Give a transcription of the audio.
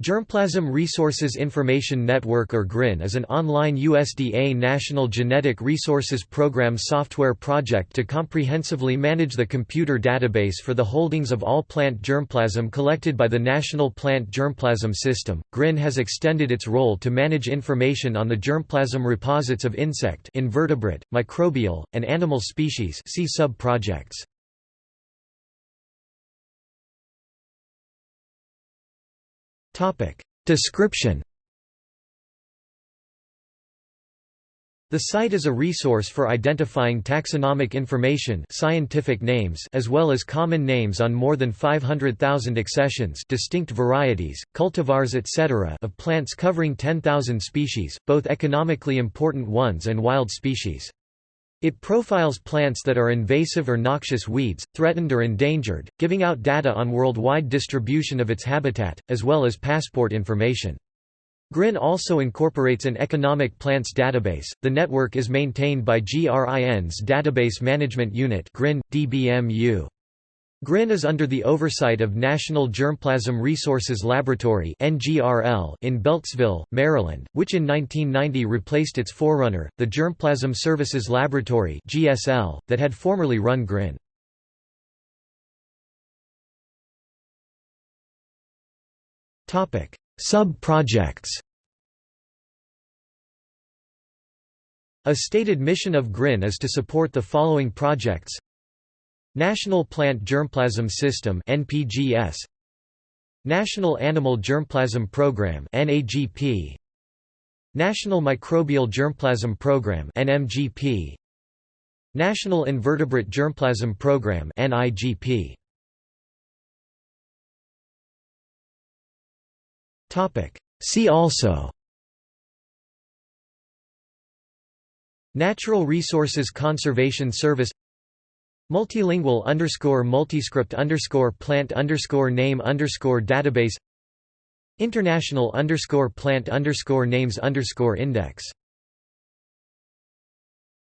Germplasm Resources Information Network or GRIN is an online USDA National Genetic Resources Program software project to comprehensively manage the computer database for the holdings of all plant germplasm collected by the National Plant Germplasm System. GRIN has extended its role to manage information on the germplasm reposits of insect, invertebrate, microbial, and animal species see sub-projects. Description The site is a resource for identifying taxonomic information scientific names as well as common names on more than 500,000 accessions distinct varieties, cultivars etc. of plants covering 10,000 species, both economically important ones and wild species. It profiles plants that are invasive or noxious weeds, threatened or endangered, giving out data on worldwide distribution of its habitat, as well as passport information. GRIN also incorporates an economic plants database. The network is maintained by GRIN's Database Management Unit (GRIN DBMU). GRIN is under the oversight of National Germplasm Resources Laboratory in Beltsville, Maryland, which in 1990 replaced its forerunner, the Germplasm Services Laboratory that had formerly run GRIN. Sub-projects A stated mission of GRIN is to support the following projects National Plant Germplasm System NPGS National Animal Germplasm Program NAGP National Microbial Germplasm Program NMGP National Invertebrate Germplasm Program NIGP Topic. See also Natural Resources Conservation Service Multilingual underscore multiscript underscore plant underscore name underscore database International underscore plant underscore names underscore index